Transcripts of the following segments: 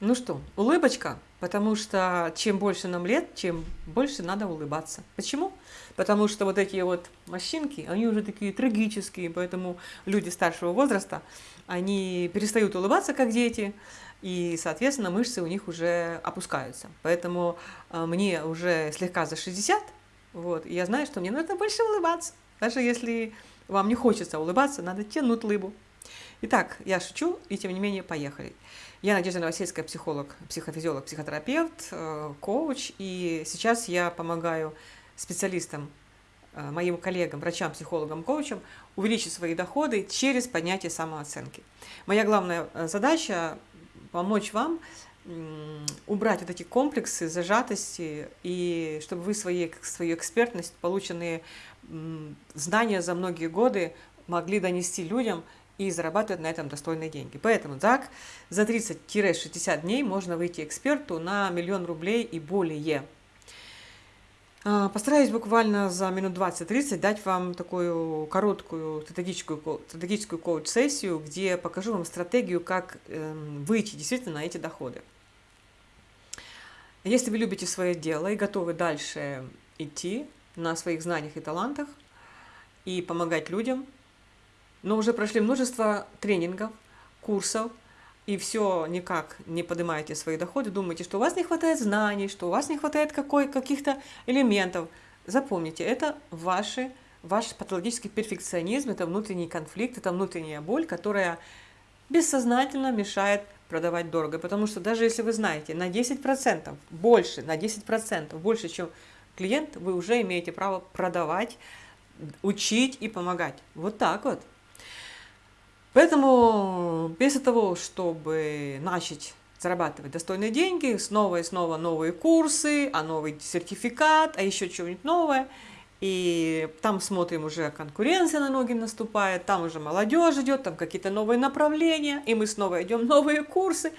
Ну что, улыбочка, потому что чем больше нам лет, чем больше надо улыбаться. Почему? Потому что вот эти вот морщинки, они уже такие трагические, поэтому люди старшего возраста, они перестают улыбаться, как дети, и, соответственно, мышцы у них уже опускаются. Поэтому э, мне уже слегка за 60, вот, и я знаю, что мне нужно больше улыбаться. Даже если вам не хочется улыбаться, надо тянуть лыбу. Итак, я шучу, и тем не менее, поехали. Я Надежда Новосельская, психолог, психофизиолог, психотерапевт, э, коуч, и сейчас я помогаю специалистам, э, моим коллегам, врачам, психологам, коучам увеличить свои доходы через поднятие самооценки. Моя главная э, задача – помочь вам убрать вот эти комплексы, зажатости, и чтобы вы свои, свою экспертность, полученные знания за многие годы могли донести людям и зарабатывать на этом достойные деньги. Поэтому так за 30-60 дней можно выйти эксперту на миллион рублей и более. А, постараюсь буквально за минут 20-30 дать вам такую короткую стратегическую, стратегическую коуч-сессию, где покажу вам стратегию, как эм, выйти действительно на эти доходы. Если вы любите свое дело и готовы дальше идти на своих знаниях и талантах и помогать людям, но уже прошли множество тренингов, курсов, и все никак не поднимаете свои доходы, думаете, что у вас не хватает знаний, что у вас не хватает каких-то элементов. Запомните, это ваши, ваш патологический перфекционизм, это внутренний конфликт, это внутренняя боль, которая бессознательно мешает продавать дорого. Потому что даже если вы знаете на 10% больше, на 10% больше, чем клиент, вы уже имеете право продавать, учить и помогать. Вот так вот. Поэтому вместо того, чтобы начать зарабатывать достойные деньги, снова и снова новые курсы, а новый сертификат, а еще что-нибудь новое, и там смотрим уже конкуренция на ноги наступает, там уже молодежь идет, там какие-то новые направления, и мы снова идем новые курсы.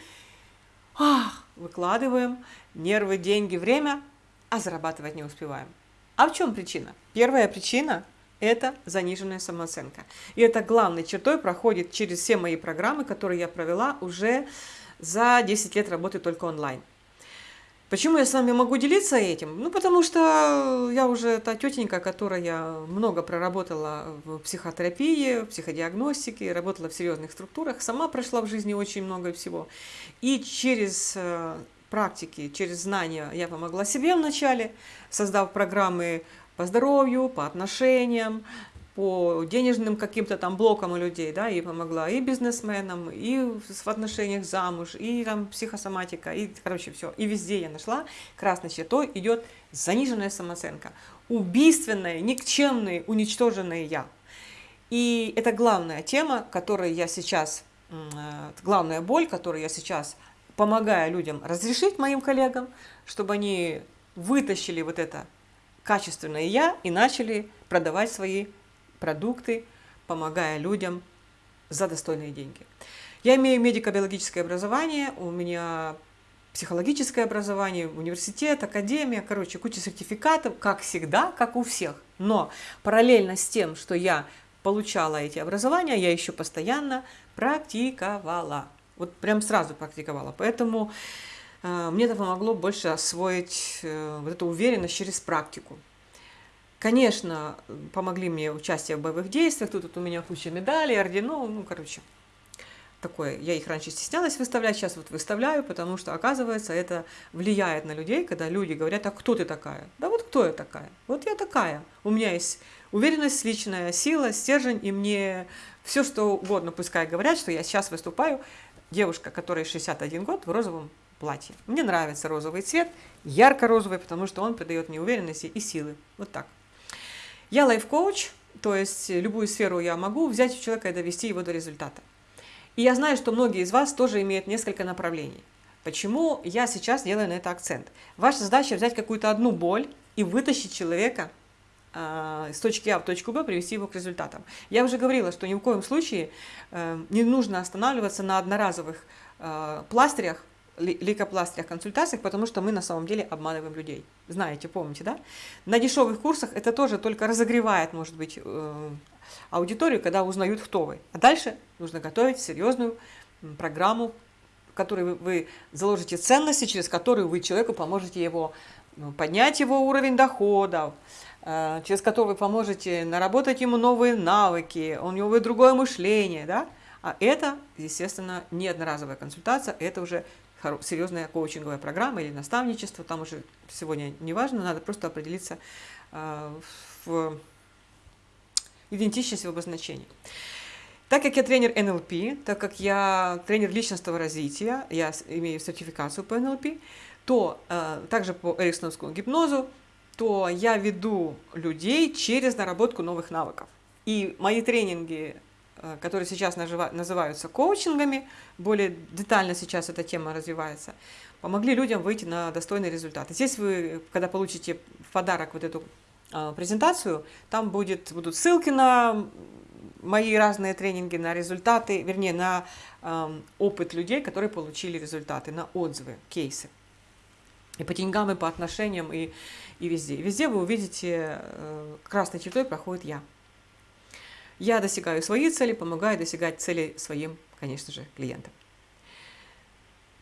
Ах, выкладываем нервы, деньги, время, а зарабатывать не успеваем. А в чем причина? Первая причина это заниженная самооценка. И это главной чертой проходит через все мои программы, которые я провела уже за 10 лет работы только онлайн. Почему я с вами могу делиться этим? Ну, потому что я уже та тетенька, которая много проработала в психотерапии, в психодиагностике, работала в серьезных структурах, сама прошла в жизни очень много всего. И через э, практики, через знания я помогла себе вначале, создав программы по здоровью, по отношениям, по денежным каким-то там блокам у людей, да, и помогла и бизнесменам, и в отношениях замуж, и там психосоматика, и, короче, все. И везде я нашла, красной чертой идет заниженная самооценка, убийственное, никчемное, уничтоженное я. И это главная тема, которую я сейчас, э, главная боль, которую я сейчас помогаю людям разрешить, моим коллегам, чтобы они вытащили вот это качественное «я» и начали продавать свои продукты, помогая людям за достойные деньги. Я имею медико-биологическое образование, у меня психологическое образование, университет, академия, короче, куча сертификатов, как всегда, как у всех. Но параллельно с тем, что я получала эти образования, я еще постоянно практиковала. Вот прям сразу практиковала. Поэтому мне это помогло больше освоить э, вот эту уверенность через практику. Конечно, помогли мне участие в боевых действиях, тут, тут у меня куча медалей, орденов, ну, короче, такое. Я их раньше стеснялась выставлять, сейчас вот выставляю, потому что, оказывается, это влияет на людей, когда люди говорят, а кто ты такая? Да вот кто я такая? Вот я такая. У меня есть уверенность, личная сила, стержень, и мне все, что угодно, пускай говорят, что я сейчас выступаю, девушка, которая 61 год, в розовом платье. Мне нравится розовый цвет, ярко-розовый, потому что он придает мне уверенности и силы. Вот так. Я лайф-коуч, то есть любую сферу я могу взять у человека и довести его до результата. И я знаю, что многие из вас тоже имеют несколько направлений. Почему я сейчас делаю на это акцент? Ваша задача взять какую-то одну боль и вытащить человека э, с точки А в точку Б, привести его к результатам. Я уже говорила, что ни в коем случае э, не нужно останавливаться на одноразовых э, пластырях, лейкопластырях, консультациях, потому что мы на самом деле обманываем людей. Знаете, помните, да? На дешевых курсах это тоже только разогревает, может быть, э, аудиторию, когда узнают, кто вы. А дальше нужно готовить серьезную программу, который вы, вы заложите ценности, через которые вы человеку поможете его ну, поднять его уровень доходов, э, через который вы поможете наработать ему новые навыки, у него будет другое мышление, да? А это, естественно, не одноразовая консультация, это уже серьезная коучинговая программа или наставничество, там уже сегодня не важно, надо просто определиться э, в идентичности в обозначении. Так как я тренер НЛП, так как я тренер личностного развития, я имею сертификацию по НЛП, то э, также по эриксоновскому гипнозу, то я веду людей через наработку новых навыков. И мои тренинги, которые сейчас называются коучингами, более детально сейчас эта тема развивается, помогли людям выйти на достойный результат. Здесь вы, когда получите в подарок вот эту э, презентацию, там будет, будут ссылки на мои разные тренинги, на результаты, вернее, на э, опыт людей, которые получили результаты, на отзывы, кейсы. И по деньгам, и по отношениям, и, и везде. Везде вы увидите, э, красной чертой проходит я. Я достигаю свои цели, помогаю достигать цели своим, конечно же, клиентам.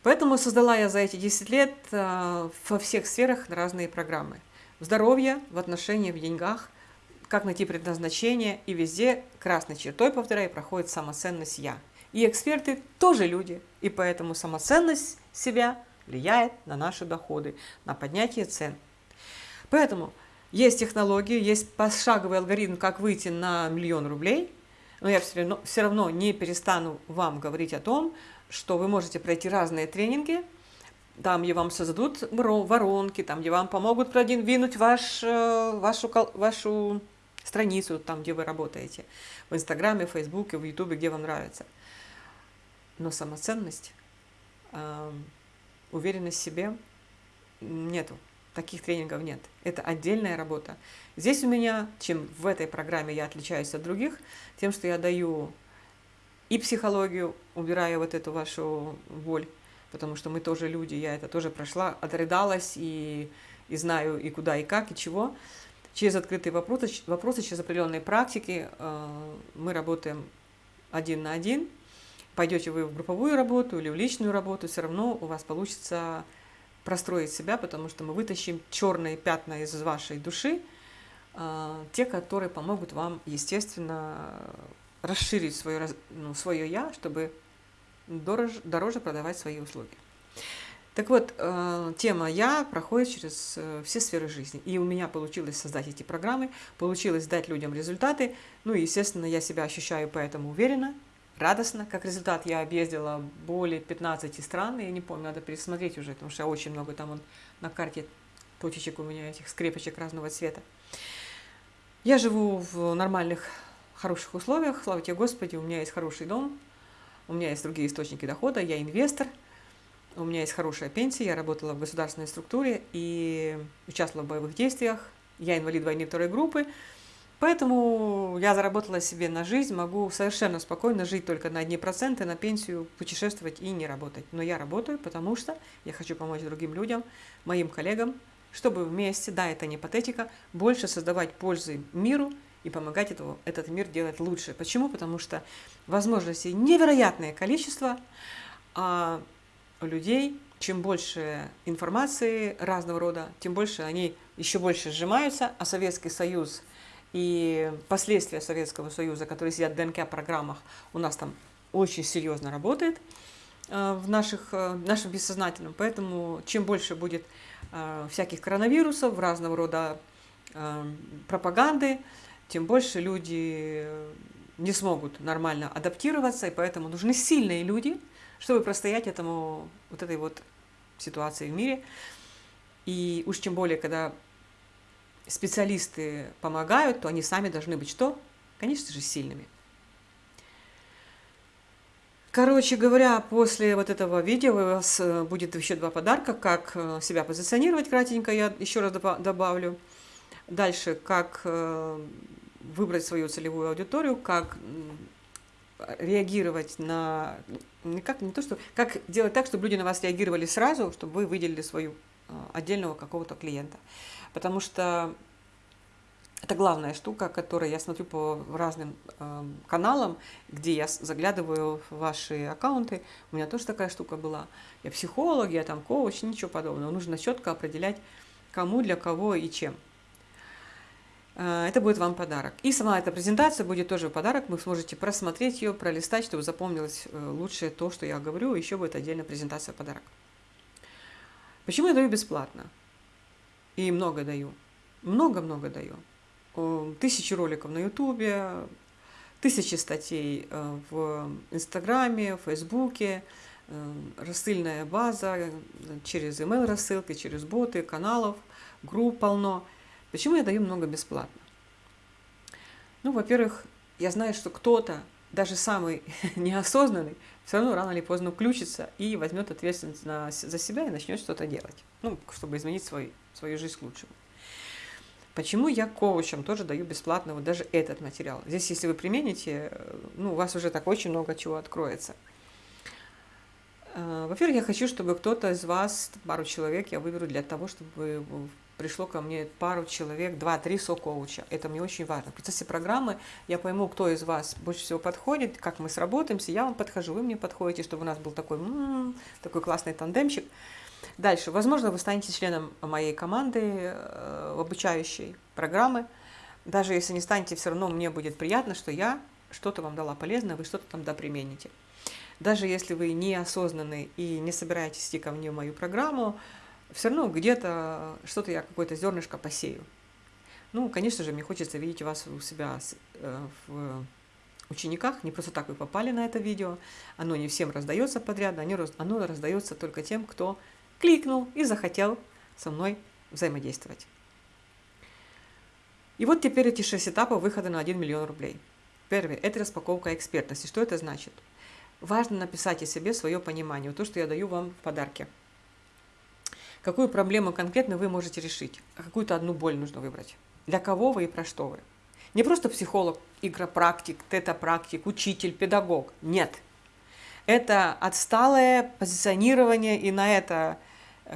Поэтому создала я за эти 10 лет э, во всех сферах разные программы. В здоровье, в отношениях, в деньгах, как найти предназначение, и везде красной чертой, повторяю, проходит самоценность «я». И эксперты тоже люди, и поэтому самоценность себя влияет на наши доходы, на поднятие цен. Поэтому есть технологии, есть пошаговый алгоритм, как выйти на миллион рублей, но я все равно, все равно не перестану вам говорить о том, что вы можете пройти разные тренинги, там, где вам создадут воронки, там, где вам помогут продвинуть ваш, э, вашу, вашу страницу, там, где вы работаете, в Инстаграме, в Фейсбуке, в Ютубе, где вам нравится. Но самоценность уверенность в себе нету. Таких тренингов нет. Это отдельная работа. Здесь у меня, чем в этой программе я отличаюсь от других, тем, что я даю и психологию, убирая вот эту вашу боль, потому что мы тоже люди, я это тоже прошла, отрыдалась и, и знаю и куда, и как, и чего. Через открытые вопросы, вопросы через определенные практики э, мы работаем один на один, пойдете вы в групповую работу или в личную работу, все равно у вас получится простроить себя, потому что мы вытащим черные пятна из вашей души, а, те, которые помогут вам, естественно, расширить свое, ну, свое «я», чтобы дороже, дороже продавать свои услуги. Так вот, э, тема «Я» проходит через э, все сферы жизни. И у меня получилось создать эти программы, получилось дать людям результаты. Ну и, естественно, я себя ощущаю поэтому уверенно, радостно. Как результат, я объездила более 15 стран, я не помню, надо пересмотреть уже, потому что очень много там он, на карте точечек у меня этих скрепочек разного цвета. Я живу в нормальных, хороших условиях, слава тебе Господи, у меня есть хороший дом, у меня есть другие источники дохода, я инвестор, у меня есть хорошая пенсия, я работала в государственной структуре и участвовала в боевых действиях, я инвалид войны второй группы, Поэтому я заработала себе на жизнь, могу совершенно спокойно жить только на одни проценты, на пенсию, путешествовать и не работать. Но я работаю, потому что я хочу помочь другим людям, моим коллегам, чтобы вместе, да, это не патетика, больше создавать пользы миру и помогать этого, этот мир делать лучше. Почему? Потому что возможностей невероятное количество, а людей чем больше информации разного рода, тем больше они еще больше сжимаются, а Советский Союз – и последствия Советского Союза, которые сидят в ДНК-программах, у нас там очень серьезно работает э, в наших, э, нашем бессознательном. Поэтому чем больше будет э, всяких коронавирусов, разного рода пропаганды, тем больше люди не смогут нормально адаптироваться, и поэтому нужны сильные люди, чтобы простоять этому, вот этой вот ситуации в мире. И уж тем более, когда специалисты помогают, то они сами должны быть что? Конечно же, сильными. Короче говоря, после вот этого видео у вас э, будет еще два подарка, как э, себя позиционировать кратенько, я еще раз добавлю. Дальше, как э, выбрать свою целевую аудиторию, как реагировать на... Не, как, не то, что... Как делать так, чтобы люди на вас реагировали сразу, чтобы вы выделили свою отдельного какого-то клиента. Потому что Это главная штука, которую я смотрю по разным э, каналам, где я заглядываю в ваши аккаунты. У меня тоже такая штука была. Я психолог, я там коуч, ничего подобного. Нужно четко определять, кому, для кого и чем. Э, это будет вам подарок. И сама эта презентация будет тоже подарок. Вы сможете просмотреть ее, пролистать, чтобы запомнилось э, лучше то, что я говорю. Еще будет отдельная презентация подарок. Почему я даю бесплатно? И много даю. Много-много даю. Тысячи роликов на Ютубе, тысячи статей э, в Инстаграме, в Фейсбуке, рассыльная база через email рассылки, через боты, каналов, групп полно – Почему я даю много бесплатно? Ну, во-первых, я знаю, что кто-то, даже самый неосознанный, все равно рано или поздно включится и возьмет ответственность на, за себя и начнет что-то делать, ну, чтобы изменить свой, свою жизнь к лучшему. Почему я коучам тоже даю бесплатно вот даже этот материал? Здесь, если вы примените, ну, у вас уже так очень много чего откроется. Э, во-первых, я хочу, чтобы кто-то из вас, пару человек я выберу для того, чтобы пришло ко мне пару человек, два-три со-коуча. Это мне очень важно. В процессе программы я пойму, кто из вас больше всего подходит, как мы сработаемся, я вам подхожу, вы мне подходите, чтобы у нас был такой, м-м, такой классный тандемчик. Дальше, возможно, вы станете членом моей команды э, обучающей программы. Даже если не станете, все равно мне будет приятно, что я что-то вам дала полезное, вы что-то там допримените. Даже если вы неосознанный и не собираетесь идти ко мне в мою программу, все равно где-то что-то я какое-то зернышко посею. Ну, конечно же, мне хочется видеть вас у себя э, в учениках. Не просто так вы попали на это видео. Оно не всем раздается подряд, оно раздается только тем, кто кликнул и захотел со мной взаимодействовать. И вот теперь эти шесть этапов выхода на 1 миллион рублей. Первый – это распаковка экспертности. Что это значит? Важно написать о себе свое понимание, то, что я даю вам в подарке – Какую проблему конкретно вы можете решить? А какую-то одну боль нужно выбрать? Для кого вы и про что вы? Не просто психолог, игропрактик, тета-практик, учитель, педагог. Нет. Это отсталое позиционирование, и на это,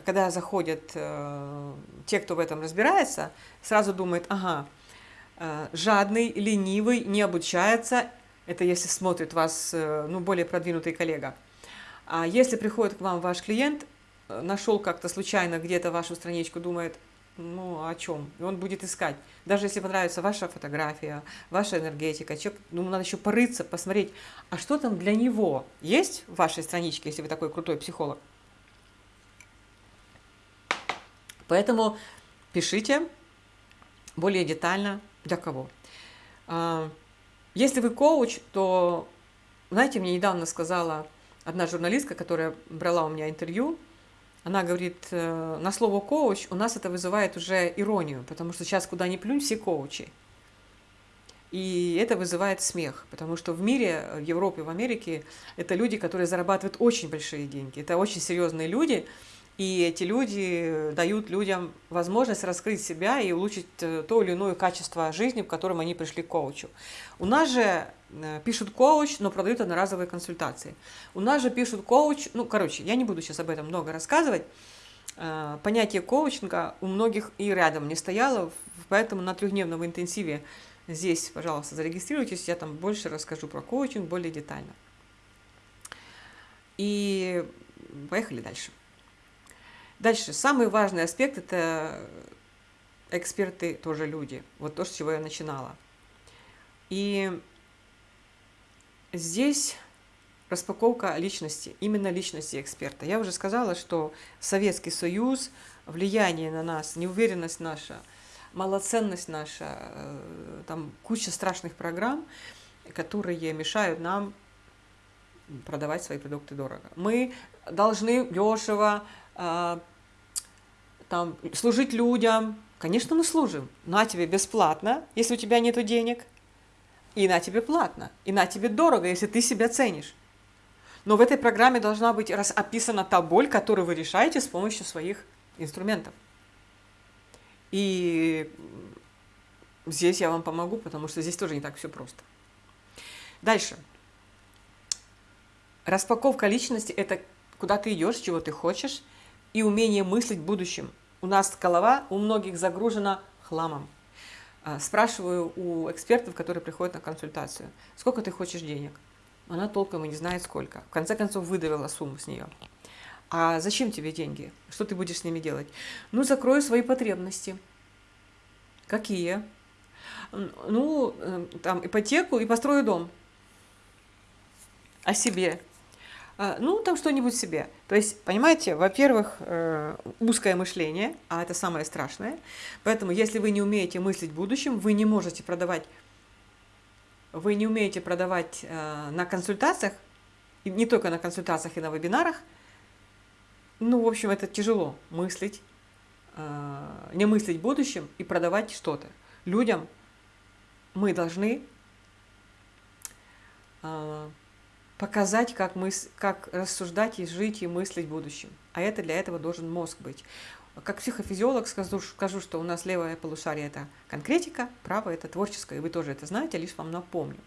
когда заходят э, те, кто в этом разбирается, сразу думает, ага, э, жадный, ленивый, не обучается, это если смотрит вас э, ну, более продвинутый коллега. А если приходит к вам ваш клиент, нашел как-то случайно где-то вашу страничку, думает, ну, о чем? И он будет искать. Даже если понравится ваша фотография, ваша энергетика, человек, ну, надо еще порыться, посмотреть, а что там для него есть в вашей страничке, если вы такой крутой психолог. Поэтому пишите более детально, для кого. А, если вы коуч, то, знаете, мне недавно сказала одна журналистка, которая брала у меня интервью, она говорит, э, на слово коуч у нас это вызывает уже иронию, потому что сейчас куда ни плюнь, все коучи. И это вызывает смех, потому что в мире, в Европе, в Америке, это люди, которые зарабатывают очень большие деньги. Это очень серьезные люди, и эти люди дают людям возможность раскрыть себя и улучшить э, то или иное качество жизни, в котором они пришли к коучу. У нас же пишут коуч, но продают одноразовые консультации. У нас же пишут коуч, ну, короче, я не буду сейчас об этом много рассказывать. Э, понятие коучинга у многих и рядом не стояло, поэтому на трехдневном интенсиве здесь, пожалуйста, зарегистрируйтесь, я там больше расскажу про коучинг более детально. И поехали дальше. Дальше, самый важный аспект – это эксперты тоже люди. Вот то, с чего я начинала. И здесь распаковка личности, именно личности эксперта. Я уже сказала, что Советский Союз, влияние на нас, неуверенность наша, малоценность наша, э, там куча страшных программ, которые мешают нам продавать свои продукты дорого. Мы должны дешево а, там, служить людям. Конечно, мы служим. На тебе бесплатно, если у тебя нет денег. И на тебе платно. И на тебе дорого, если ты себя ценишь. Но в этой программе должна быть описана та боль, которую вы решаете с помощью своих инструментов. И здесь я вам помогу, потому что здесь тоже не так все просто. Дальше. Распаковка личности – это куда ты идешь, чего ты хочешь, и умение мыслить будущим. У нас голова у многих загружена хламом. А, спрашиваю у экспертов, которые приходят на консультацию, сколько ты хочешь денег? Она толком и не знает сколько. В конце концов выдавила сумму с нее. А зачем тебе деньги? Что ты будешь с ними делать? Ну, закрою свои потребности. Какие? Ну, э, там, ипотеку и построю дом. О себе. А, ну, там что-нибудь себе. То есть, понимаете, во-первых, э, узкое мышление, а это самое страшное. Поэтому, если вы не умеете мыслить в будущем, вы не можете продавать, вы не умеете продавать э, на консультациях, не только на консультациях и на вебинарах, ну, в общем, это тяжело мыслить, э, не мыслить в будущем и продавать что-то. Людям мы должны показать, как, мы, как рассуждать и жить и мыслить в будущем. А это для этого должен мозг быть. Как психофизиолог скажу, скажу, что у нас левое полушарие – это конкретика, правое – это творческое, и вы тоже это знаете, лишь вам напомню.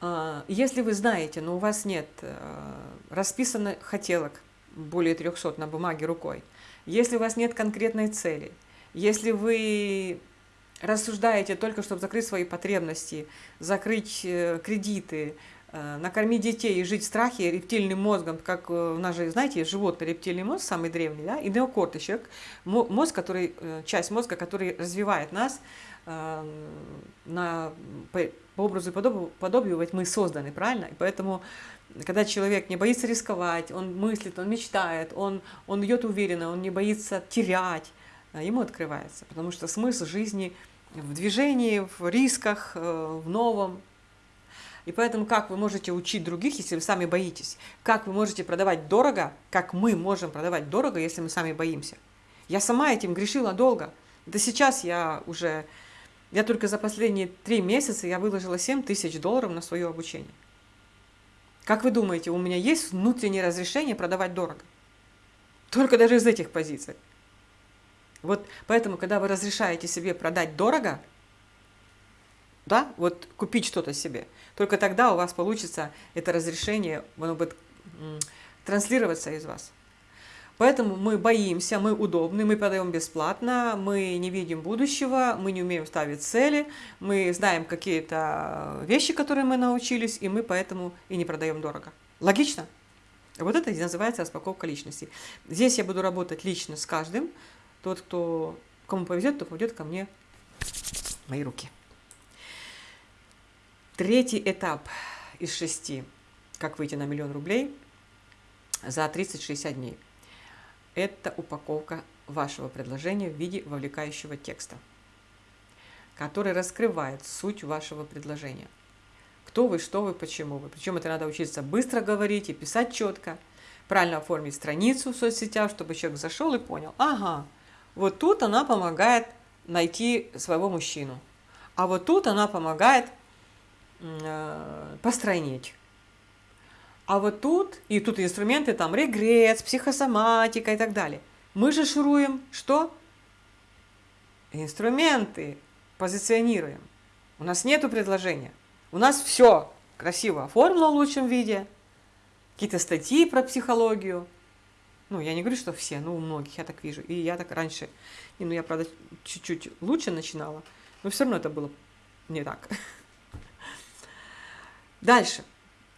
А, если вы знаете, но у вас нет э, расписанных хотелок более 300 на бумаге рукой, если у вас нет конкретной цели, если вы рассуждаете только, чтобы закрыть свои потребности, закрыть э, кредиты, накормить детей и жить в страхе рептильным мозгом, как э, у нас же, знаете, животный рептильный мозг, самый древний, да, и неокорт еще, мозг, который, э, часть мозга, который развивает нас на, по, по образу и подобию, подобию, ведь мы созданы, правильно? И поэтому, когда человек не боится рисковать, он мыслит, он мечтает, он, он идет уверенно, он не боится терять, ему открывается, потому что смысл жизни в движении, в рисках, в новом, и поэтому как вы можете учить других, если вы сами боитесь? Как вы можете продавать дорого, как мы можем продавать дорого, если мы сами боимся? Я сама этим грешила долго. Да сейчас я уже, я только за последние три месяца я выложила 7 тысяч долларов на свое обучение. Как вы думаете, у меня есть внутреннее разрешение продавать дорого? Только даже из этих позиций. Вот поэтому, когда вы разрешаете себе продать дорого, да, вот купить что-то себе, только тогда у вас получится это разрешение, оно будет транслироваться из вас. Поэтому мы боимся, мы удобны, мы продаем бесплатно, мы не видим будущего, мы не умеем ставить цели, мы знаем какие-то вещи, которые мы научились, и мы поэтому и не продаем дорого. Логично? Вот это и называется распаковка личности. Здесь я буду работать лично с каждым. Тот, кто, кому повезет, то попадет ко мне в мои руки. Третий этап из шести, как выйти на миллион рублей за 30-60 дней. Это упаковка вашего предложения в виде вовлекающего текста, который раскрывает суть вашего предложения. Кто вы, что вы, почему вы. Причем это надо учиться быстро говорить и писать четко, правильно оформить страницу в соцсетях, чтобы человек зашел и понял, ага, вот тут она помогает найти своего мужчину, а вот тут она помогает Э, постройнеть. А вот тут, и тут инструменты, там регресс, психосоматика и так далее. Мы же шуруем что? Инструменты позиционируем. У нас нету предложения. У нас все красиво оформлено в лучшем виде. Какие-то статьи про психологию. Ну, я не говорю, что все, но у многих я так вижу. И я так раньше, и, ну, я, правда, чуть-чуть лучше начинала, но все равно это было не так. Дальше.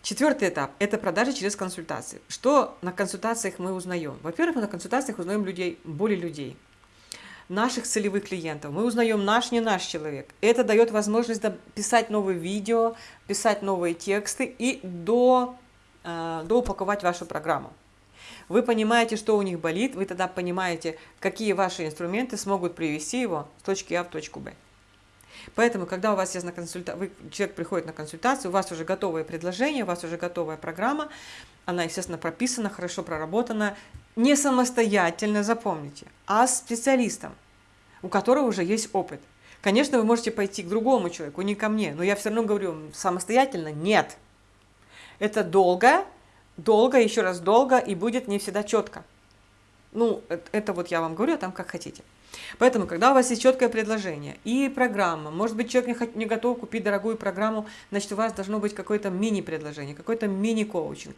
Четвертый этап – это продажи через консультации. Что на консультациях мы узнаем? Во-первых, мы на консультациях узнаем людей, более людей, наших целевых клиентов. Мы узнаем наш, не наш человек. Это дает возможность писать новые видео, писать новые тексты и до, э, доупаковать вашу программу. Вы понимаете, что у них болит, вы тогда понимаете, какие ваши инструменты смогут привести его с точки А в точку Б. Поэтому, когда у вас есть на консульта... Вы, человек приходит на консультацию, у вас уже готовое предложение, у вас уже готовая программа, она, естественно, прописана, хорошо проработана, не самостоятельно, запомните, а с специалистом, у которого уже есть опыт. Конечно, вы можете пойти к другому человеку, не ко мне, но я все равно говорю, самостоятельно нет. Это долго, долго, еще раз долго, и будет не всегда четко. Ну, это, это вот я вам говорю, а там как хотите. Поэтому, когда у вас есть четкое предложение и программа, может быть, человек не, готов купить дорогую программу, значит, у вас должно быть какое-то мини-предложение, какой-то мини-коучинг.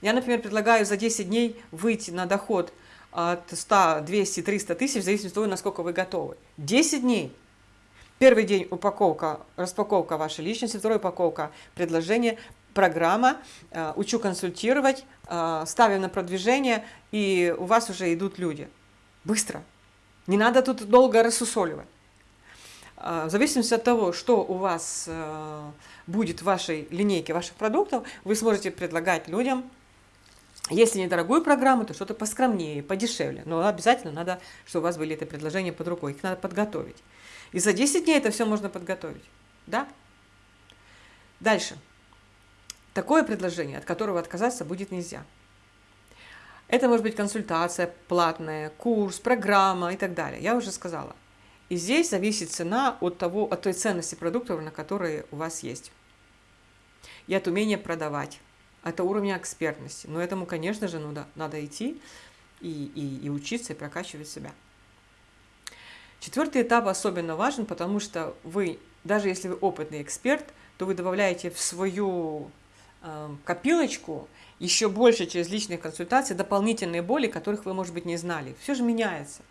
Я, например, предлагаю за 10 дней выйти на доход от 100, 200, 300 тысяч, в зависимости от того, насколько вы готовы. 10 дней. Первый день упаковка, распаковка вашей личности, второй упаковка предложение, программа, э, учу консультировать, э, ставим на продвижение, и у вас уже идут люди. Быстро. Не надо тут долго рассусоливать. Э, в зависимости от того, что у вас будет в вашей линейке ваших продуктов, вы сможете предлагать людям, если недорогую программу, то что-то поскромнее, подешевле. Но обязательно надо, чтобы у вас были эти предложения под рукой, их надо подготовить. И за 10 дней это все можно подготовить. Да? Дальше. Такое предложение, от которого отказаться будет нельзя. Это может быть консультация платная, курс, программа и так далее. Я уже сказала. И здесь зависит цена от, того, от той ценности продуктов, на которые у вас есть. И от умения продавать, от уровня экспертности. Но этому, конечно же, надо, надо идти и, и, и учиться, и прокачивать себя. Четвертый этап особенно важен, потому что вы, даже если вы опытный эксперт, то вы добавляете в свою Эм, копилочку еще больше через личные консультации дополнительные боли, которых вы, может быть, не знали. Все же меняется.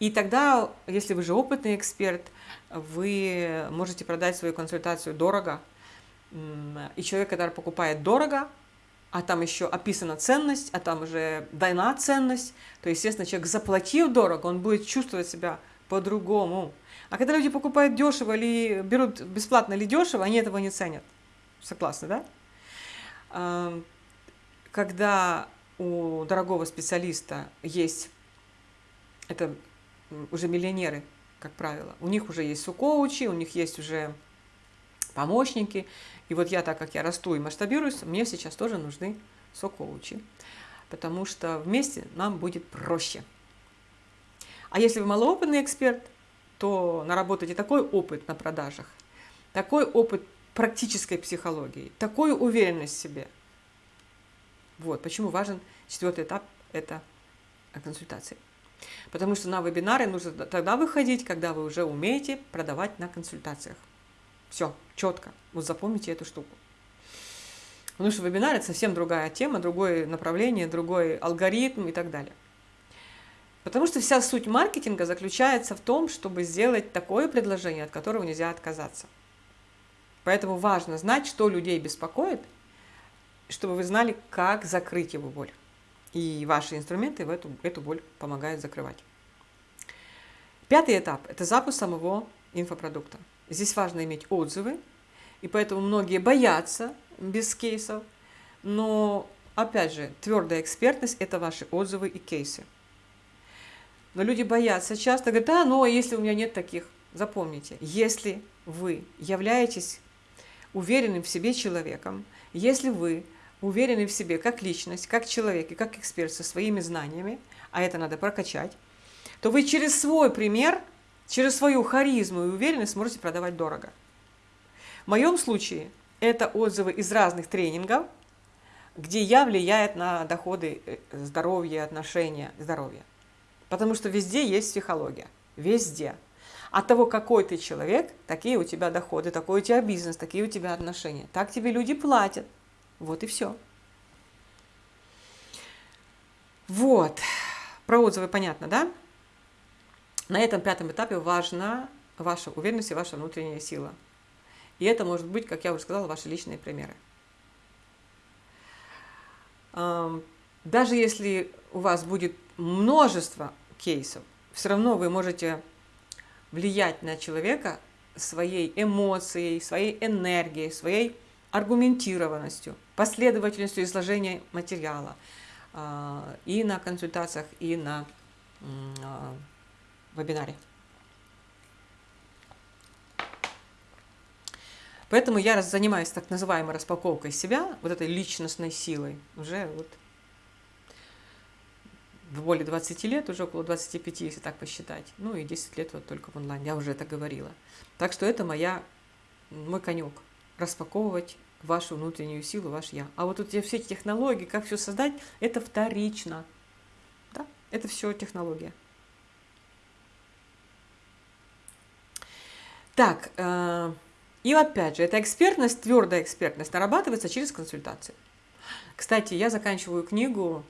И тогда, если вы же опытный эксперт, вы можете продать свою консультацию дорого. И человек, который покупает дорого, а там еще описана ценность, а там уже дана ценность, то, естественно, человек, заплатив дорого, он будет чувствовать себя по-другому. А когда люди покупают дешево или берут бесплатно или дешево, они этого не ценят. Согласны, да? Когда у дорогого специалиста есть, это уже миллионеры, как правило, у них уже есть сукоучи, у них есть уже помощники. И вот я, так как я расту и масштабируюсь, мне сейчас тоже нужны сокоучи, потому что вместе нам будет проще. А если вы малоопытный эксперт, то наработайте такой опыт на продажах, такой опыт практической психологии, такую уверенность в себе. Вот почему важен четвертый этап – это консультации. Потому что на вебинары нужно тогда выходить, когда вы уже умеете продавать на консультациях. Все, четко. Вот запомните эту штуку. Потому что вебинар – это совсем другая тема, другое направление, другой алгоритм и так далее. Потому что вся суть маркетинга заключается в том, чтобы сделать такое предложение, от которого нельзя отказаться. Поэтому важно знать, что людей беспокоит, чтобы вы знали, как закрыть его боль. И ваши инструменты в эту, эту боль помогают закрывать. Пятый этап – это запуск самого инфопродукта. Здесь важно иметь отзывы, и поэтому многие боятся без кейсов, но, опять же, твердая экспертность – это ваши отзывы и кейсы. Но люди боятся часто, говорят, да, но если у меня нет таких, запомните, если вы являетесь уверенным в себе человеком, если вы уверены в себе как личность, как человек и как эксперт со своими знаниями, а это надо прокачать, то вы через свой пример, через свою харизму и уверенность можете продавать дорого. В моем случае это отзывы из разных тренингов, где я влияет на доходы э, здоровья, отношения, здоровья. Потому что везде есть психология. Везде. От того, какой ты человек, такие у тебя доходы, такой у тебя бизнес, такие у тебя отношения. Так тебе люди платят. Вот и все. Вот. Про отзывы понятно, да? На этом пятом этапе важна ваша уверенность и ваша внутренняя сила. И это может быть, как я уже сказала, ваши личные примеры. Даже если у вас будет множество кейсов, все равно вы можете влиять на человека своей эмоцией, своей энергией, своей аргументированностью, последовательностью изложения материала а, и на консультациях, и на а, вебинаре. Поэтому я занимаюсь так называемой распаковкой себя, вот этой личностной силой, уже вот более 20 лет, уже около 25, если так посчитать. Ну и 10 лет вот только в онлайн, я уже это говорила. Так что это моя, мой конек, распаковывать вашу внутреннюю силу, ваш я. А вот тут все эти технологии, как все создать, это вторично. Да? Это все технология. Так, э, и опять же, эта экспертность, твердая экспертность нарабатывается через консультации. Кстати, я заканчиваю книгу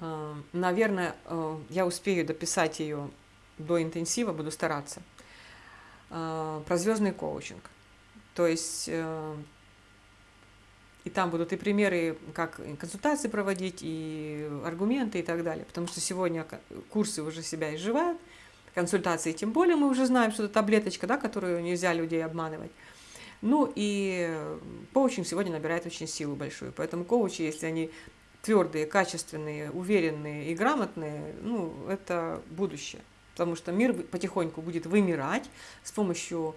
Э, наверное, э, я успею дописать ее до интенсива, буду стараться. э, про звездный коучинг. То есть э, там будут и примеры, как консультации проводить, и аргументы и так далее. Потому что сегодня курсы уже себя изживают, консультации тем более мы уже знаем, что это таблеточка, да, которую нельзя людей обманывать. Ну и коучинг сегодня набирает очень силу большую. Поэтому коучи, если они твердые, качественные, уверенные и грамотные, ну, это будущее. Потому что мир потихоньку будет вымирать с помощью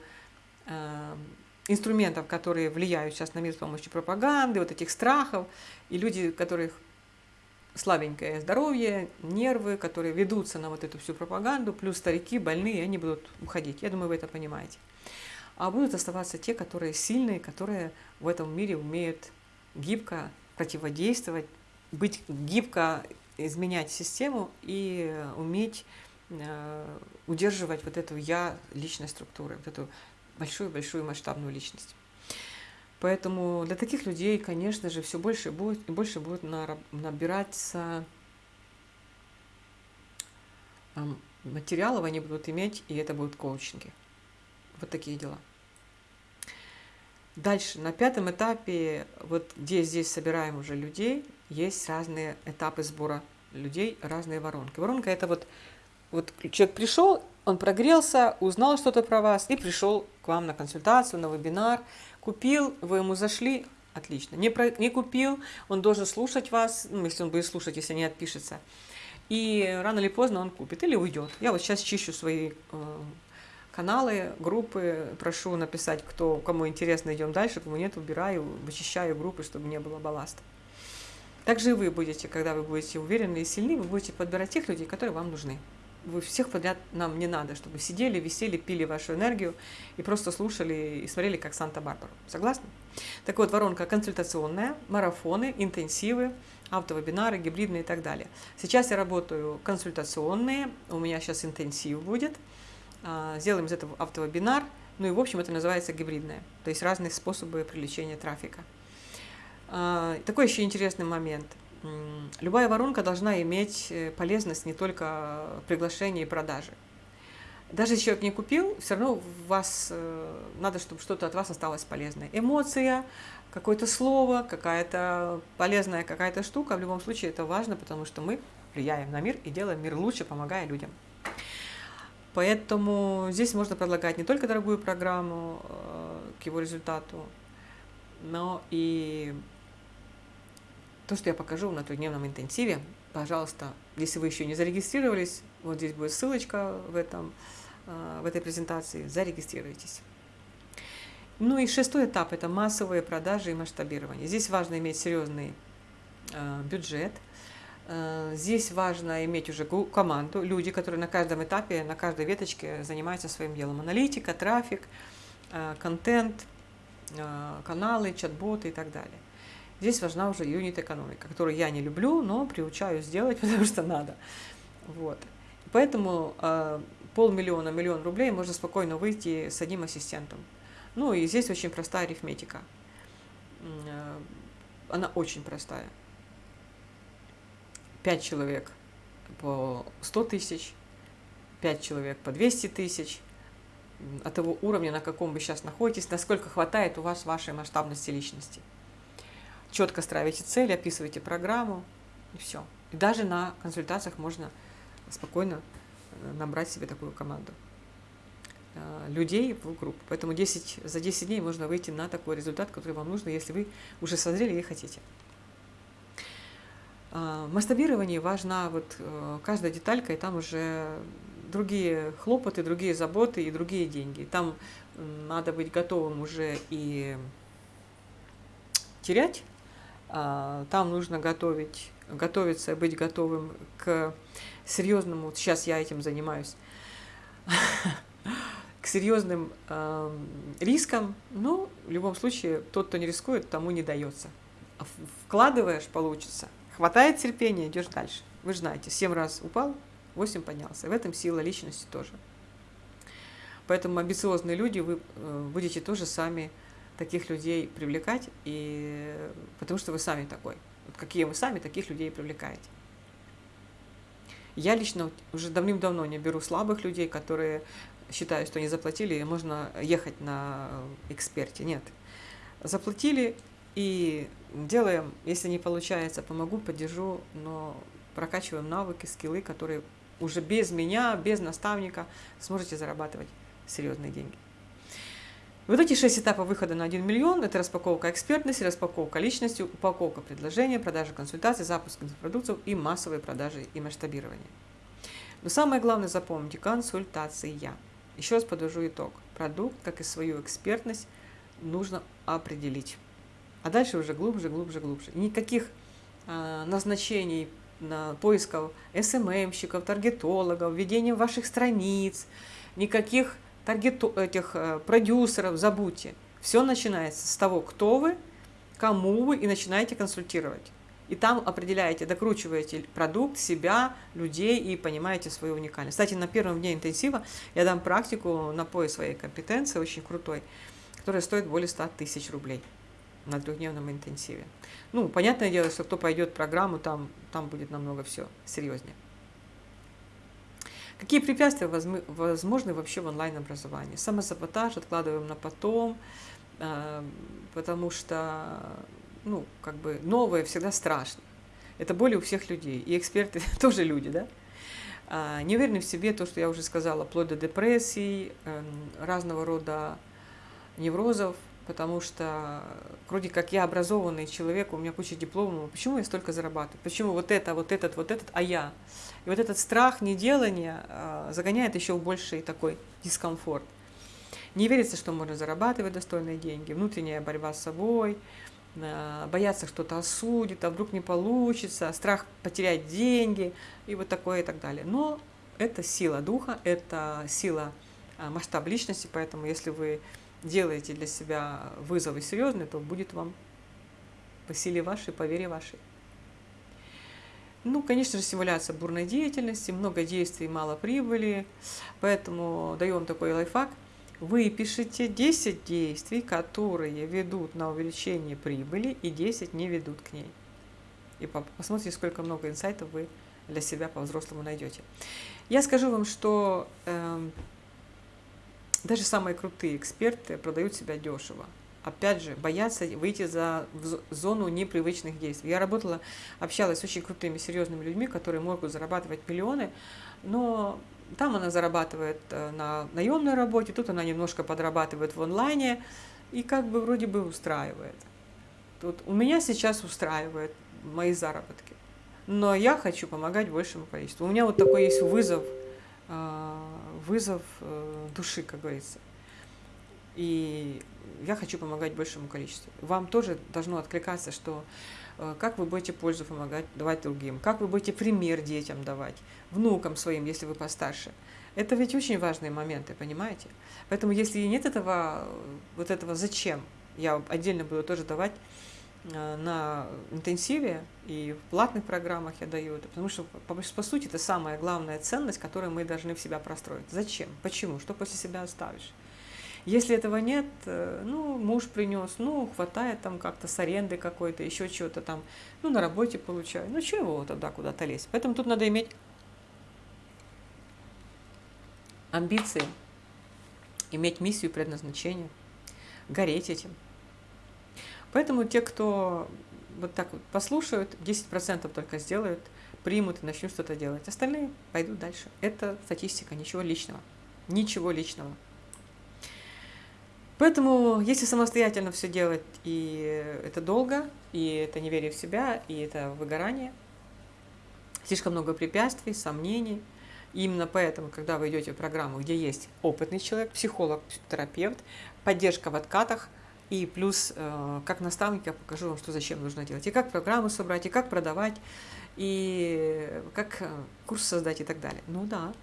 э, инструментов, которые влияют сейчас на мир с помощью пропаганды, вот этих страхов. И люди, которых слабенькое здоровье, нервы, которые ведутся на вот эту всю пропаганду, плюс старики, больные, они будут уходить. Я думаю, вы это понимаете. А будут оставаться те, которые сильные, которые в этом мире умеют гибко противодействовать, быть гибко изменять систему и уметь э, удерживать вот эту я личной структуры, вот эту большую-большую масштабную личность. Поэтому для таких людей, конечно же, все больше будет и больше будет набираться материалов, они будут иметь, и это будут коучинги. Вот такие дела. Дальше, на пятом этапе, вот где здесь собираем уже людей, есть разные этапы сбора людей, разные воронки. Воронка это вот, вот человек пришел, он прогрелся, узнал что-то про вас и пришел вам на консультацию, на вебинар, купил, вы ему зашли, отлично. Не, про, не купил, он должен слушать вас, ну, если он будет слушать, если не отпишется. И рано или поздно он купит или уйдет. Я вот сейчас чищу свои э, каналы, группы, прошу написать, кто, кому интересно, идем дальше, кому нет, убираю, вычищаю группы, чтобы не было балласта. Также и вы будете, когда вы будете уверены и сильны, вы будете подбирать тех людей, которые вам нужны. Вы всех подряд нам не надо, чтобы сидели, висели, пили вашу энергию и просто слушали и смотрели, как Санта-Барбару. Согласны? Так вот, воронка консультационная, марафоны, интенсивы, автовебинары, гибридные и так далее. Сейчас я работаю консультационные, у меня сейчас интенсив будет. А, сделаем из этого автовебинар, ну и в общем это называется гибридное, то есть разные способы привлечения трафика. А, такой еще интересный момент. Любая воронка должна иметь э, полезность не только приглашения и продажи. Даже если человек не купил, все равно вас э, надо, чтобы что-то от вас осталось полезное. Эмоция, какое-то слово, какая-то полезная какая-то штука. В любом случае это важно, потому что мы влияем на мир и делаем мир лучше, помогая людям. Поэтому здесь можно предлагать не только дорогую программу э, к его результату, но и то, что я покажу на трехдневном интенсиве, пожалуйста, если вы еще не зарегистрировались, вот здесь будет ссылочка в, этом, э, в этой презентации, зарегистрируйтесь. Ну и шестой этап – это массовые продажи и масштабирование. Здесь важно иметь серьезный э, бюджет. Э, здесь важно иметь уже команду, люди, которые на каждом этапе, на каждой веточке занимаются своим делом. Аналитика, трафик, контент, каналы, чат-боты и так далее. Здесь важна уже юнит-экономика, которую я не люблю, но приучаю сделать, потому что надо. Вот. Поэтому э, полмиллиона, миллион рублей можно спокойно выйти с одним ассистентом. Ну и здесь очень простая арифметика. Э, она очень простая. Пять человек по 100 тысяч, пять человек по 200 тысяч. От того уровня, на каком вы сейчас находитесь, насколько хватает у вас вашей масштабности личности четко ставите цель, описываете программу, и все. И даже на консультациях можно спокойно э, набрать себе такую команду э, людей в группу. Поэтому 10, за 10 дней можно выйти на такой результат, который вам нужно, если вы уже созрели и хотите. А, в масштабировании важна вот э, каждая деталька, и там уже другие хлопоты, другие заботы и другие деньги. Там надо быть готовым уже и терять там нужно готовить, готовиться, быть готовым к серьезному, сейчас я этим занимаюсь, к серьезным э, рискам, но в любом случае тот, кто не рискует, тому не дается. А вкладываешь, получится. Хватает терпения, идешь дальше. Вы же знаете, 7 раз упал, 8 поднялся. В этом сила личности тоже. Поэтому амбициозные люди, вы э, будете тоже сами таких людей привлекать, и, потому что вы сами такой. Вот какие вы сами, таких людей привлекаете. Я лично уже давным-давно не беру слабых людей, которые считаю, что не заплатили, и можно ехать на эксперте. Нет. Заплатили и делаем, если не получается, помогу, поддержу, но прокачиваем навыки, скиллы, которые уже без меня, без наставника сможете зарабатывать серьезные деньги. Вот эти шесть этапов выхода на 1 миллион – это распаковка экспертности, распаковка личности, упаковка предложения, продажа консультаций, запуск продуктов и массовые продажи и масштабирование. Но самое главное запомните – консультация. Еще раз подвожу итог. Продукт, как и свою экспертность, нужно определить. А дальше уже глубже, глубже, глубже. Никаких э, назначений на поисков СММщиков, таргетологов, введения ваших страниц, никаких таргет этих э, продюсеров, забудьте. Все начинается с того, кто вы, кому вы, и начинаете консультировать. И там определяете, докручиваете продукт, себя, людей и понимаете свою уникальность. Кстати, на первом дне интенсива я дам практику на поиск своей компетенции, очень крутой, которая стоит более 100 тысяч рублей на трехдневном интенсиве. Ну, понятное дело, что кто пойдет в программу, там, там будет намного все серьезнее. Какие препятствия возможны вообще в онлайн-образовании? Самосаботаж откладываем на потом, э, потому что ну, как бы новое всегда страшно. Это боль у всех людей. И эксперты тоже люди, да? А, не уверены в себе, то, что я уже сказала, вплоть до депрессий, эм, разного рода неврозов, потому что вроде как я образованный человек, у меня куча дипломов, почему я столько зарабатываю? Почему вот это, вот этот, вот этот, а я? И вот этот страх неделания э, загоняет еще в больший такой дискомфорт. Не верится, что можно зарабатывать достойные деньги, внутренняя борьба с собой, э, бояться что-то осудит, а вдруг не получится, страх потерять деньги и вот такое и так далее. Но это сила духа, это сила э, масштаб личности, поэтому если вы делаете для себя вызовы серьезные, то будет вам по силе вашей, по вере вашей. Ну, конечно же, симуляция бурной деятельности, много действий, мало прибыли, поэтому даю вам такой лайфхак. Вы пишите 10 действий, которые ведут на увеличение прибыли, и 10 не ведут к ней. И посмотрите, сколько много инсайтов вы для себя по-взрослому найдете. Я скажу вам, что э, даже самые крутые эксперты продают себя дешево. Опять же, боятся выйти за зону непривычных действий. Я работала, общалась с очень крутыми, серьезными людьми, которые могут зарабатывать миллионы, но там она зарабатывает э, на наемной работе, тут она немножко подрабатывает в онлайне и как бы вроде бы устраивает. Тут у меня сейчас устраивает мои заработки, но я хочу помогать большему количеству. У меня вот такой есть вызов – вызов э, души, как говорится. И я хочу помогать большему количеству. Вам тоже должно откликаться, что э, как вы будете пользу помогать, давать другим, как вы будете пример детям давать, внукам своим, если вы постарше. Это ведь очень важные моменты, понимаете? Поэтому если нет этого, вот этого зачем, я отдельно буду тоже давать Э, на интенсиве и в платных программах я даю это, потому что, по, по сути, это самая главная ценность, которую мы должны в себя простроить. Зачем? Почему? Что после себя оставишь? Если этого нет, э, ну, муж принес, ну, хватает там как-то с аренды какой-то, еще чего-то там, ну, на работе получаю. Ну, чего тогда куда-то лезть? Поэтому тут надо иметь амбиции, иметь миссию, предназначение, гореть этим. Поэтому те, кто вот так вот послушают, 10% только сделают, примут и начнут что-то делать. Остальные пойдут дальше. Это статистика, ничего личного. Ничего личного. Поэтому, если самостоятельно все делать, и это долго, и это неверие в себя, и это выгорание, слишком много препятствий, сомнений. И именно поэтому, когда вы идете в программу, где есть опытный человек, психолог, терапевт, поддержка в откатах – и плюс, э, как наставник, я покажу вам, что зачем нужно делать. И как программу собрать, и как продавать, и как э, курс создать и так далее. Ну да.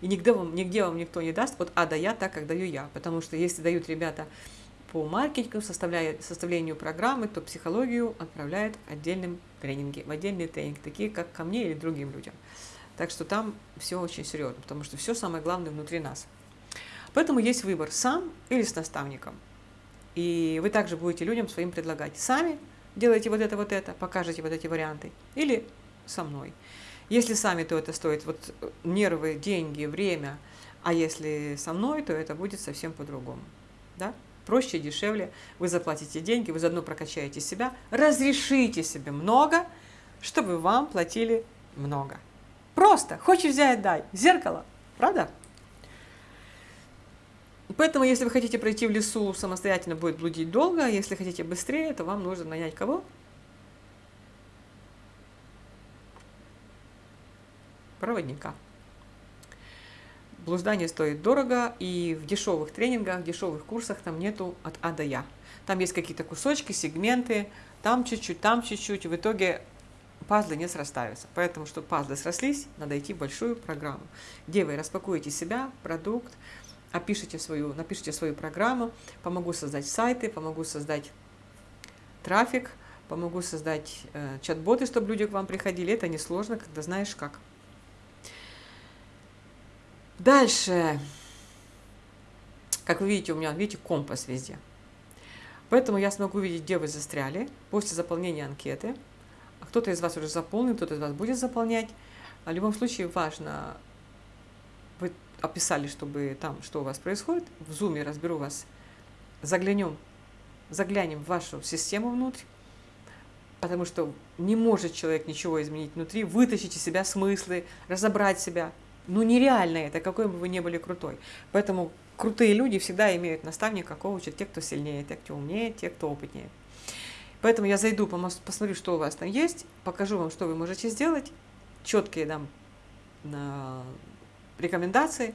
И нигде вам, нигде вам никто не даст от А до Я так, как даю я. Потому что если дают ребята по маркетингу, составлению программы, то психологию отправляют в отдельном тренинге, в отдельный тренинг, такие как ко мне или другим людям. Так что там все очень серьезно, потому что все самое главное внутри нас. Поэтому есть выбор сам или с наставником. И вы также будете людям своим предлагать. Сами делайте вот это, вот это, покажете вот эти варианты. Или со мной. Если сами, то это стоит вот нервы, деньги, время, А если со мной, то это будет совсем по-другому. Да? Проще, дешевле. Вы заплатите деньги, вы заодно прокачаете себя, разрешите себе много, чтобы вам платили много. Просто. Хочешь взять, дай. Зеркало. Правда? Поэтому, если вы хотите пройти в лесу самостоятельно, будет блудить долго. А если хотите быстрее, то вам нужно нанять кого? Проводника. Блуждание стоит дорого, и в дешевых тренингах, в дешевых курсах там нету от А до Я. Там есть какие-то кусочки, сегменты, там чуть-чуть, там чуть-чуть, в итоге пазлы не срастаются. Поэтому, чтобы пазлы срослись, надо идти в большую программу, где вы распакуете себя, продукт, опишите свою, напишите свою программу, помогу создать сайты, помогу создать трафик, помогу создать э, чат-боты, чтобы люди к вам приходили. Это несложно, когда знаешь как. Дальше. Как вы видите, у меня, видите, компас везде. Поэтому я смогу видеть, где вы застряли после заполнения анкеты. Кто-то из вас уже заполнил, кто-то из вас будет заполнять. В любом случае важно, описали, чтобы там, что у вас происходит. В зуме разберу вас. Заглянем, заглянем в вашу систему внутрь. Потому что не может человек ничего изменить внутри, вытащить из себя смыслы, разобрать себя. Ну нереально это, какой бы вы ни были крутой. Поэтому крутые люди всегда имеют наставника, коуча, те, кто сильнее, те, кто умнее, те, кто опытнее. Поэтому я зайду, посмотрю, что у вас там есть, покажу вам, что вы можете сделать, четкие дам рекомендации.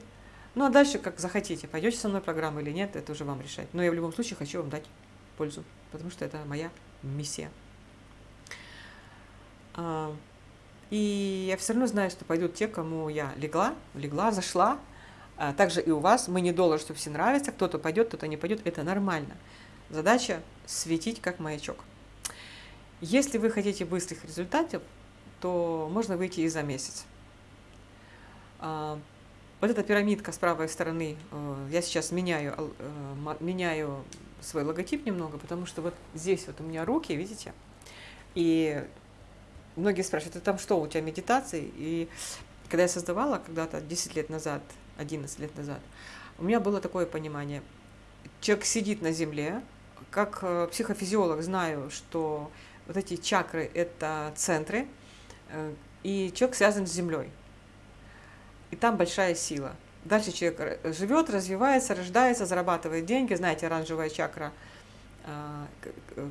Ну а дальше, как захотите, пойдете со мной программу или нет, это уже вам решать. Но я в любом случае хочу вам дать пользу, потому что это моя миссия. А, и я все равно знаю, что пойдут те, кому я легла, легла, зашла. А также и у вас. Мы не доллар, что все нравится. Кто-то пойдет, кто-то не пойдет. Это нормально. Задача светить как маячок. Если вы хотите быстрых результатов, то можно выйти и за месяц. А, вот эта пирамидка с правой стороны, э, я сейчас меняю, э, меняю свой логотип немного, потому что вот здесь вот у меня руки, видите? И многие спрашивают, это там что, у тебя медитации? И когда я создавала когда-то 10 лет назад, 11 лет назад, у меня было такое понимание. Человек сидит на земле, как э, психофизиолог знаю, что вот эти чакры – это центры, и человек связан с Землей. И там большая сила. Дальше человек живет, развивается, рождается, зарабатывает деньги. Знаете, оранжевая чакра, э,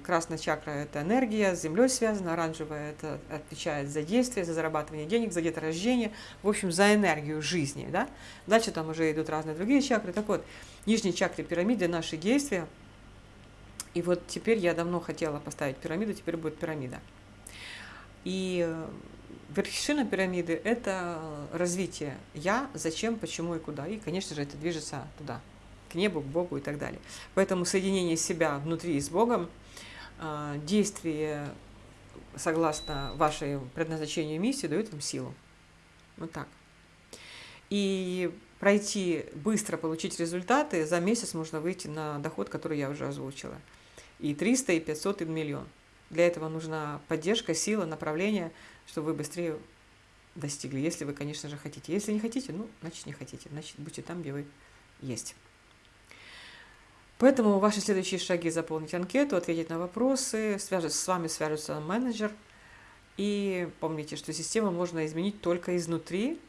красная чакра – это энергия, с Землей связана, оранжевая – это отвечает за действие, за зарабатывание денег, за деторождение, в общем, за энергию жизни. Да? Дальше там уже идут разные другие чакры. Так вот, нижние чакры пирамиды – наши действия – и вот теперь я давно хотела поставить пирамиду, теперь будет пирамида. И э, вершина пирамиды – это развитие «я», «зачем», «почему» и «куда». И, конечно же, это движется туда, к небу, к Богу и так далее. Поэтому соединение себя внутри с Богом, э, действие согласно вашей предназначению и миссии дает вам силу. Вот так. И пройти, быстро получить результаты, за месяц можно выйти на доход, который я уже озвучила – и 300, и 500, и миллион. Для этого нужна поддержка, сила, направление, чтобы вы быстрее достигли, если вы, конечно же, хотите. Если не хотите, ну, значит, не хотите. Значит, будьте там, где вы есть. Поэтому ваши следующие шаги – заполнить анкету, ответить на вопросы, свяжется, с вами свяжется менеджер. И помните, что систему можно изменить только изнутри,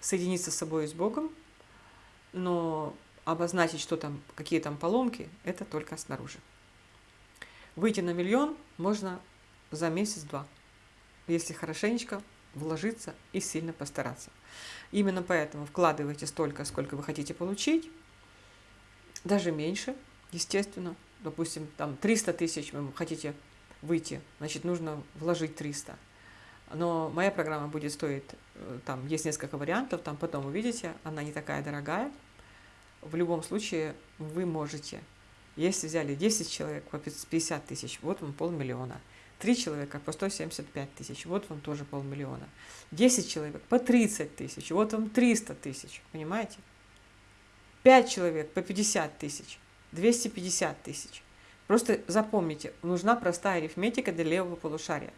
соединиться с собой и с Богом, но обозначить, что там, какие там поломки, это только снаружи. Выйти на миллион можно за месяц-два, если хорошенечко вложиться и сильно постараться. Именно поэтому вкладывайте столько, сколько вы хотите получить, даже меньше, естественно. Допустим, там 300 тысяч вы хотите выйти, значит, нужно вложить 300. Но моя программа будет стоить, э, там есть несколько вариантов, там потом увидите, она не такая дорогая. В любом случае вы можете если взяли 10 человек по 50 тысяч, вот вам полмиллиона. 3 человека по 175 тысяч, вот вам тоже полмиллиона. 10 человек по 30 тысяч, вот вам 300 тысяч, понимаете? 5 человек по 50 тысяч, 250 тысяч. Просто запомните, нужна простая арифметика для левого полушария.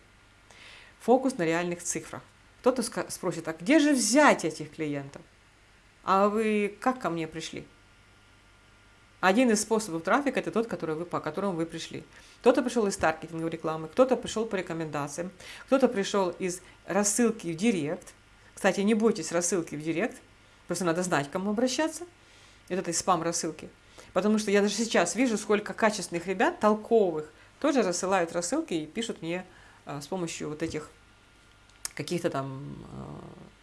Фокус на реальных цифрах. Кто-то спросит, а где же взять этих клиентов? А вы как ко мне пришли? Один из способов трафика – это тот, который вы, по которому вы пришли. Кто-то пришел из таргетинговой рекламы, кто-то пришел по рекомендациям, кто-то пришел из рассылки в директ. Кстати, не бойтесь рассылки в директ, просто надо знать, к кому обращаться. Это этой спам-рассылки. Потому что я даже сейчас вижу, сколько качественных ребят, толковых, тоже рассылают рассылки и пишут мне а, с помощью вот этих каких-то там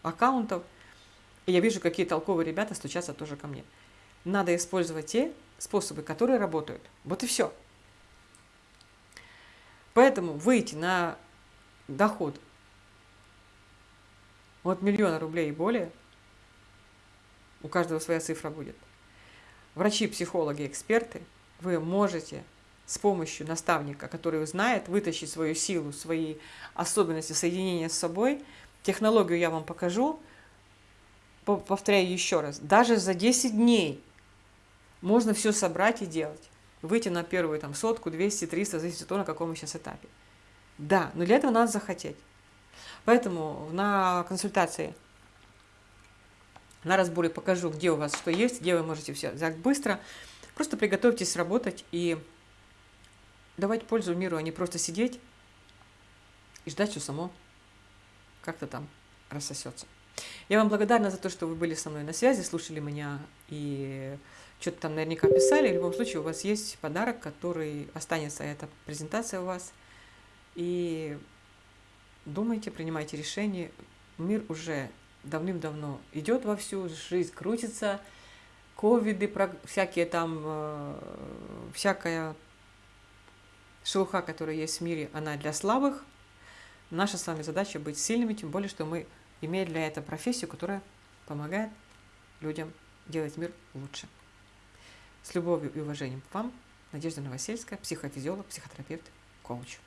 а, аккаунтов. И я вижу, какие толковые ребята стучатся тоже ко мне. Надо использовать те способы, которые работают. Вот и все. Поэтому выйти на доход от миллиона рублей и более, у каждого своя цифра будет. Врачи, психологи, эксперты, вы можете с помощью наставника, который знает, вытащить свою силу, свои особенности соединения с собой. Технологию я вам покажу. Повторяю еще раз. Даже за 10 дней можно все собрать и делать. Выйти на первую там, сотку, 200, 300, зависит от того, на каком мы сейчас этапе. Да, но для этого надо захотеть. Поэтому на консультации, на разборе покажу, где у вас что есть, где вы можете все взять быстро. Просто приготовьтесь работать и давать пользу миру, а не просто сидеть и ждать, что само как-то там рассосется. Я вам благодарна за то, что вы были со мной на связи, слушали меня и что-то там наверняка писали. В любом случае у вас есть подарок, который останется, эта презентация у вас. И думайте, принимайте решения. Мир уже давным-давно идет во всю, жизнь крутится, ковиды, всякие там, э, всякая шелуха, которая есть в мире, она для слабых. Наша с вами задача быть сильными, тем более, что мы имеем для этого профессию, которая помогает людям делать мир лучше. С любовью и уважением к вам, Надежда Новосельская, психофизиолог, психотерапевт, коуч.